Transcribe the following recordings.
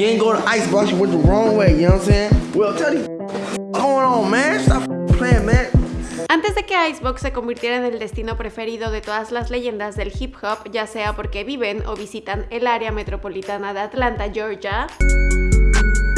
you ain't to Icebox, the wrong way, you know what I'm saying? Well, on, man. Stop playing. Antes de que Icebox se convirtiera en el destino preferido de todas las leyendas del hip hop, ya sea porque viven o visitan el área metropolitana de Atlanta, Georgia,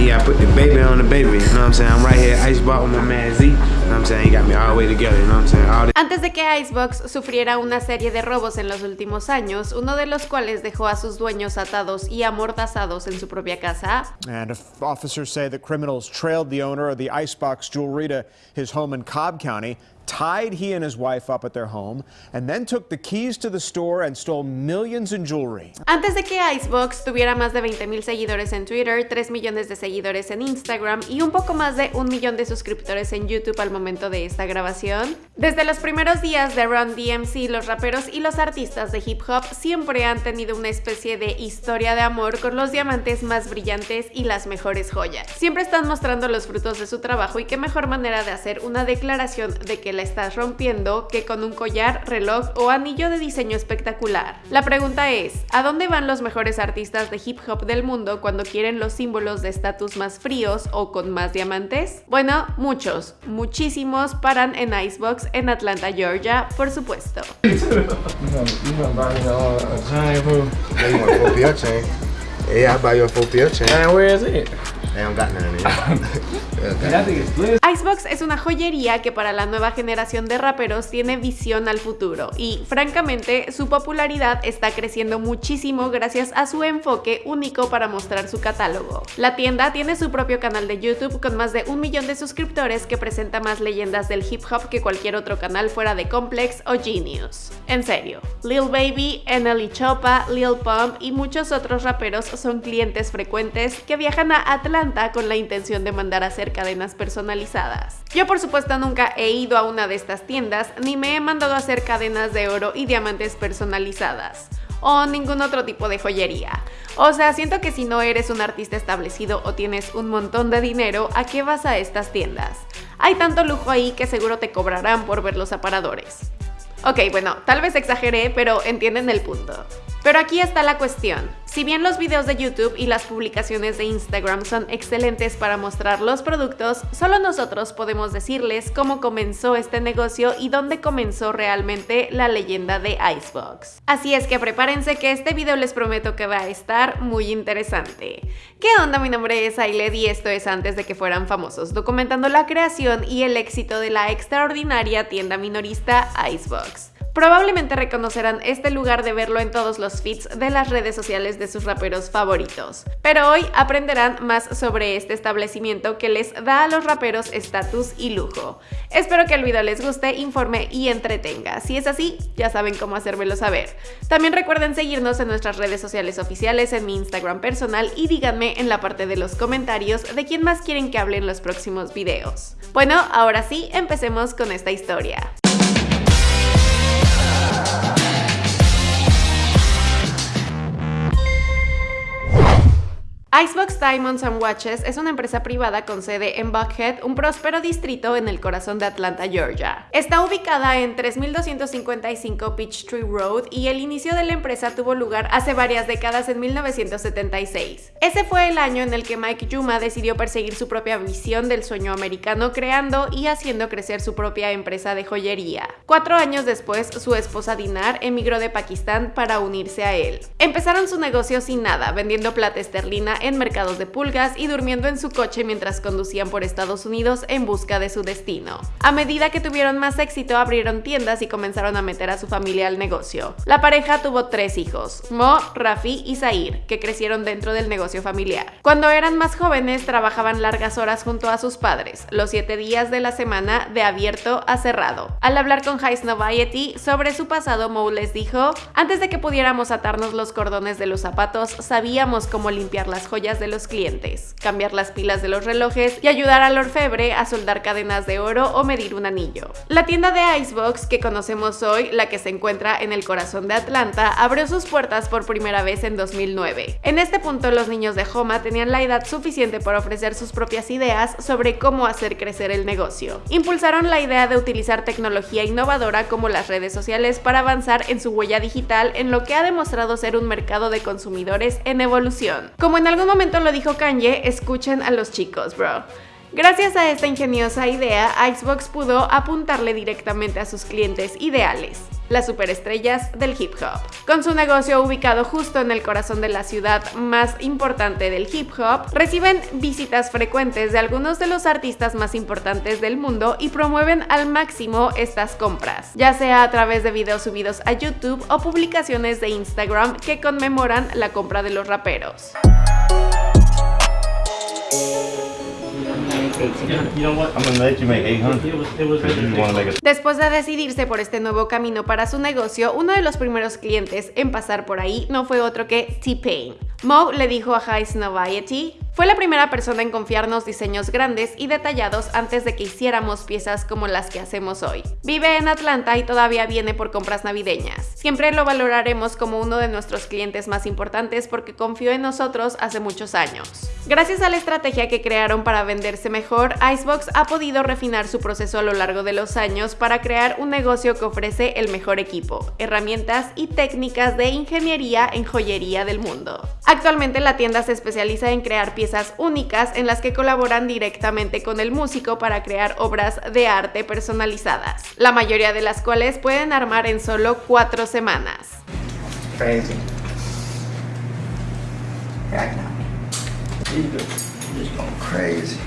Yeah, I put the baby on the baby, you know what I'm saying? I'm right here Icebox with my man Z, you know what I'm saying? He got me all the way together, you know what I'm saying? All the Antes de que Icebox sufriera una serie de robos en los últimos años, uno de los cuales dejó a sus dueños atados y amordazados en su propia casa, And officers say that criminals trailed the owner of the Icebox jewelry to his home in Cobb County, tied he and his wife up at their home, and then took the keys to the store and stole millions in jewelry. Antes de que Icebox tuviera más de 20.000 seguidores en Twitter, 3 millones de seguidores en Instagram y un poco más de un millón de suscriptores en YouTube al momento de esta grabación. Desde los primeros días de Run DMC, los raperos y los artistas de hip hop siempre han tenido una especie de historia de amor con los diamantes más brillantes y las mejores joyas. Siempre están mostrando los frutos de su trabajo y qué mejor manera de hacer una declaración de que la estás rompiendo que con un collar, reloj o anillo de diseño espectacular. La pregunta es, ¿a dónde van los mejores artistas de hip hop del mundo cuando quieren los símbolos de estatus más fríos o con más diamantes? Bueno, muchos, muchísimos paran en Icebox en Atlanta, Georgia, por supuesto. You gonna buy me a, a chain, fool? Yeah, you want a 4PL chain? Yeah, I'll buy you a 4PL chain. Man, where is it? They don't got none of Man, Icebox es una joyería que para la nueva generación de raperos tiene visión al futuro y francamente su popularidad está creciendo muchísimo gracias a su enfoque único para mostrar su catálogo. La tienda tiene su propio canal de YouTube con más de un millón de suscriptores que presenta más leyendas del hip hop que cualquier otro canal fuera de Complex o Genius. En serio, Lil Baby, NLE Chopa, Lil Pump y muchos otros raperos son clientes frecuentes que viajan a Atlanta con la intención de mandar a hacer cadenas personalizadas. Yo por supuesto nunca he ido a una de estas tiendas ni me he mandado a hacer cadenas de oro y diamantes personalizadas o ningún otro tipo de joyería. O sea, siento que si no eres un artista establecido o tienes un montón de dinero, ¿a qué vas a estas tiendas? Hay tanto lujo ahí que seguro te cobrarán por ver los aparadores. Ok, bueno, tal vez exageré, pero entienden el punto. Pero aquí está la cuestión. Si bien los videos de YouTube y las publicaciones de Instagram son excelentes para mostrar los productos, solo nosotros podemos decirles cómo comenzó este negocio y dónde comenzó realmente la leyenda de Icebox. Así es que prepárense que este video les prometo que va a estar muy interesante. ¿Qué onda? Mi nombre es Ailed y esto es antes de que fueran famosos, documentando la creación y el éxito de la extraordinaria tienda minorista Icebox. Probablemente reconocerán este lugar de verlo en todos los feeds de las redes sociales de sus raperos favoritos. Pero hoy aprenderán más sobre este establecimiento que les da a los raperos estatus y lujo. Espero que el video les guste, informe y entretenga. Si es así, ya saben cómo hacérmelo saber. También recuerden seguirnos en nuestras redes sociales oficiales, en mi Instagram personal y díganme en la parte de los comentarios de quién más quieren que hable en los próximos videos. Bueno, ahora sí, empecemos con esta historia. Icebox Diamonds and Watches es una empresa privada con sede en Buckhead, un próspero distrito en el corazón de Atlanta, Georgia. Está ubicada en 3255 Peachtree Road y el inicio de la empresa tuvo lugar hace varias décadas en 1976. Ese fue el año en el que Mike Yuma decidió perseguir su propia visión del sueño americano creando y haciendo crecer su propia empresa de joyería. Cuatro años después, su esposa Dinar emigró de Pakistán para unirse a él. Empezaron su negocio sin nada, vendiendo plata esterlina en mercados de pulgas y durmiendo en su coche mientras conducían por Estados Unidos en busca de su destino. A medida que tuvieron más éxito, abrieron tiendas y comenzaron a meter a su familia al negocio. La pareja tuvo tres hijos, Mo, Rafi y Zair, que crecieron dentro del negocio familiar. Cuando eran más jóvenes, trabajaban largas horas junto a sus padres, los siete días de la semana de abierto a cerrado. Al hablar con High Noviety sobre su pasado, Mo les dijo, antes de que pudiéramos atarnos los cordones de los zapatos, sabíamos cómo limpiar las joyas de los clientes, cambiar las pilas de los relojes y ayudar al orfebre a soldar cadenas de oro o medir un anillo. La tienda de Icebox que conocemos hoy, la que se encuentra en el corazón de Atlanta, abrió sus puertas por primera vez en 2009. En este punto los niños de Homa tenían la edad suficiente para ofrecer sus propias ideas sobre cómo hacer crecer el negocio. Impulsaron la idea de utilizar tecnología innovadora como las redes sociales para avanzar en su huella digital en lo que ha demostrado ser un mercado de consumidores en evolución. Como en algún momento lo dijo Kanye, escuchen a los chicos, bro. Gracias a esta ingeniosa idea, Icebox pudo apuntarle directamente a sus clientes ideales, las superestrellas del hip hop. Con su negocio ubicado justo en el corazón de la ciudad más importante del hip hop, reciben visitas frecuentes de algunos de los artistas más importantes del mundo y promueven al máximo estas compras, ya sea a través de videos subidos a YouTube o publicaciones de Instagram que conmemoran la compra de los raperos. Después de decidirse por este nuevo camino para su negocio, uno de los primeros clientes en pasar por ahí no fue otro que T-Pain. Mo le dijo a High Noviety fue la primera persona en confiarnos diseños grandes y detallados antes de que hiciéramos piezas como las que hacemos hoy. Vive en Atlanta y todavía viene por compras navideñas. Siempre lo valoraremos como uno de nuestros clientes más importantes porque confió en nosotros hace muchos años. Gracias a la estrategia que crearon para venderse mejor, Icebox ha podido refinar su proceso a lo largo de los años para crear un negocio que ofrece el mejor equipo, herramientas y técnicas de ingeniería en joyería del mundo. Actualmente la tienda se especializa en crear piezas únicas en las que colaboran directamente con el músico para crear obras de arte personalizadas, la mayoría de las cuales pueden armar en solo cuatro semanas. Crazy. Crazy.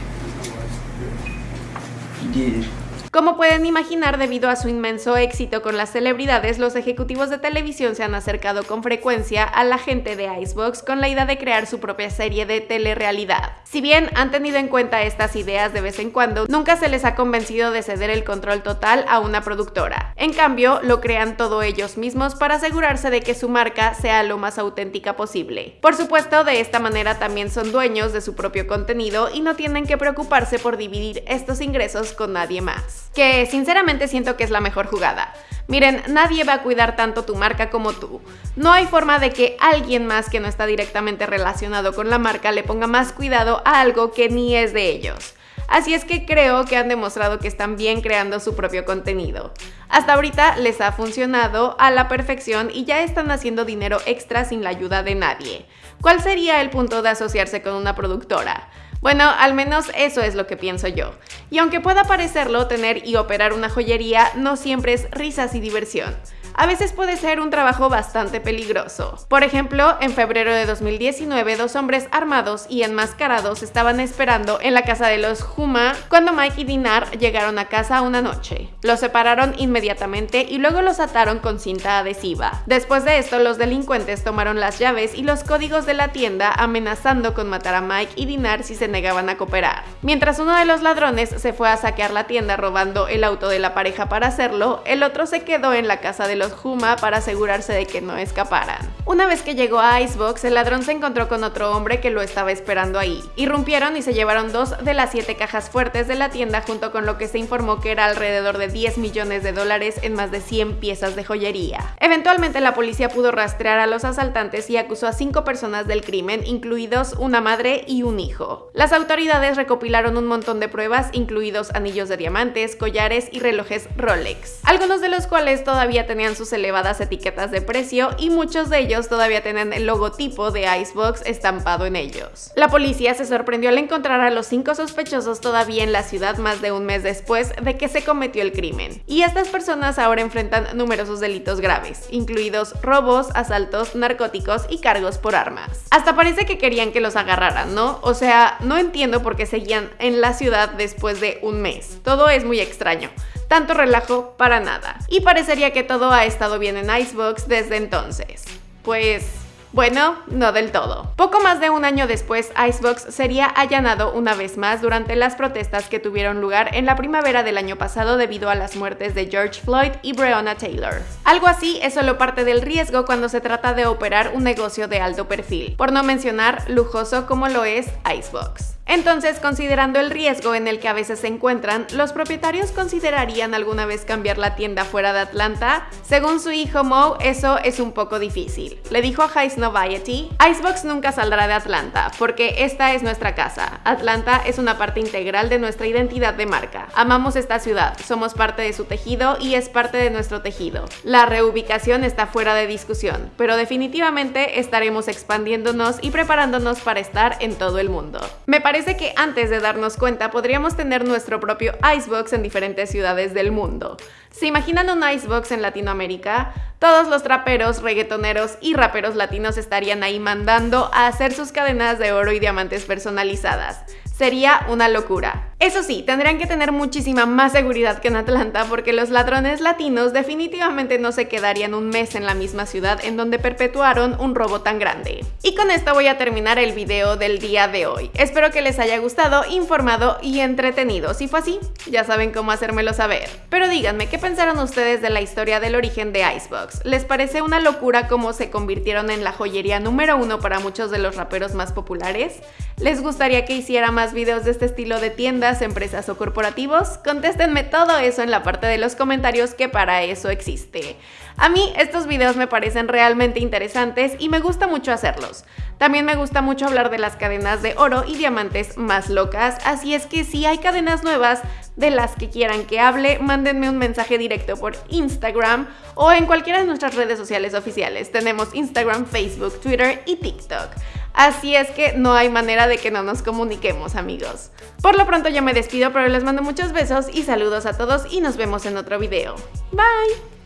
Como pueden imaginar, debido a su inmenso éxito con las celebridades, los ejecutivos de televisión se han acercado con frecuencia a la gente de Icebox con la idea de crear su propia serie de telerrealidad. Si bien han tenido en cuenta estas ideas de vez en cuando, nunca se les ha convencido de ceder el control total a una productora. En cambio, lo crean todo ellos mismos para asegurarse de que su marca sea lo más auténtica posible. Por supuesto, de esta manera también son dueños de su propio contenido y no tienen que preocuparse por dividir estos ingresos con nadie más que sinceramente siento que es la mejor jugada. Miren, nadie va a cuidar tanto tu marca como tú. No hay forma de que alguien más que no está directamente relacionado con la marca le ponga más cuidado a algo que ni es de ellos. Así es que creo que han demostrado que están bien creando su propio contenido. Hasta ahorita les ha funcionado a la perfección y ya están haciendo dinero extra sin la ayuda de nadie. ¿Cuál sería el punto de asociarse con una productora? Bueno, al menos eso es lo que pienso yo. Y aunque pueda parecerlo, tener y operar una joyería no siempre es risas y diversión a veces puede ser un trabajo bastante peligroso. Por ejemplo, en febrero de 2019, dos hombres armados y enmascarados estaban esperando en la casa de los Huma cuando Mike y Dinar llegaron a casa una noche. Los separaron inmediatamente y luego los ataron con cinta adhesiva. Después de esto, los delincuentes tomaron las llaves y los códigos de la tienda amenazando con matar a Mike y Dinar si se negaban a cooperar. Mientras uno de los ladrones se fue a saquear la tienda robando el auto de la pareja para hacerlo, el otro se quedó en la casa de los los Huma para asegurarse de que no escaparan. Una vez que llegó a Icebox, el ladrón se encontró con otro hombre que lo estaba esperando ahí. Irrumpieron y se llevaron dos de las siete cajas fuertes de la tienda junto con lo que se informó que era alrededor de 10 millones de dólares en más de 100 piezas de joyería. Eventualmente la policía pudo rastrear a los asaltantes y acusó a cinco personas del crimen, incluidos una madre y un hijo. Las autoridades recopilaron un montón de pruebas, incluidos anillos de diamantes, collares y relojes Rolex, algunos de los cuales todavía tenían sus elevadas etiquetas de precio y muchos de ellos todavía tienen el logotipo de Icebox estampado en ellos. La policía se sorprendió al encontrar a los cinco sospechosos todavía en la ciudad más de un mes después de que se cometió el crimen. Y estas personas ahora enfrentan numerosos delitos graves, incluidos robos, asaltos, narcóticos y cargos por armas. Hasta parece que querían que los agarraran, ¿no? O sea, no entiendo por qué seguían en la ciudad después de un mes. Todo es muy extraño tanto relajo para nada. Y parecería que todo ha estado bien en Icebox desde entonces. Pues... Bueno, no del todo. Poco más de un año después, Icebox sería allanado una vez más durante las protestas que tuvieron lugar en la primavera del año pasado debido a las muertes de George Floyd y Breonna Taylor. Algo así es solo parte del riesgo cuando se trata de operar un negocio de alto perfil, por no mencionar lujoso como lo es Icebox. Entonces, considerando el riesgo en el que a veces se encuentran, ¿los propietarios considerarían alguna vez cambiar la tienda fuera de Atlanta? Según su hijo Mo, eso es un poco difícil. Le dijo a Heist Noviety, Icebox nunca saldrá de Atlanta, porque esta es nuestra casa. Atlanta es una parte integral de nuestra identidad de marca. Amamos esta ciudad, somos parte de su tejido y es parte de nuestro tejido. La reubicación está fuera de discusión, pero definitivamente estaremos expandiéndonos y preparándonos para estar en todo el mundo. Que antes de darnos cuenta podríamos tener nuestro propio Icebox en diferentes ciudades del mundo. ¿Se imaginan un Icebox en Latinoamérica? Todos los traperos, reggaetoneros y raperos latinos estarían ahí mandando a hacer sus cadenas de oro y diamantes personalizadas. Sería una locura. Eso sí, tendrían que tener muchísima más seguridad que en Atlanta porque los ladrones latinos definitivamente no se quedarían un mes en la misma ciudad en donde perpetuaron un robo tan grande. Y con esto voy a terminar el video del día de hoy. Espero que les haya gustado, informado y entretenido. Si fue así, ya saben cómo hacérmelo saber. Pero díganme, ¿qué pensaron ustedes de la historia del origen de Icebox? ¿Les parece una locura cómo se convirtieron en la joyería número uno para muchos de los raperos más populares? ¿Les gustaría que hiciera más videos de este estilo de tiendas empresas o corporativos? Contéstenme todo eso en la parte de los comentarios que para eso existe. A mí estos videos me parecen realmente interesantes y me gusta mucho hacerlos. También me gusta mucho hablar de las cadenas de oro y diamantes más locas, así es que si hay cadenas nuevas de las que quieran que hable, mándenme un mensaje directo por Instagram o en cualquiera de nuestras redes sociales oficiales. Tenemos Instagram, Facebook, Twitter y TikTok. Así es que no hay manera de que no nos comuniquemos, amigos. Por lo pronto yo me despido, pero les mando muchos besos y saludos a todos y nos vemos en otro video. Bye!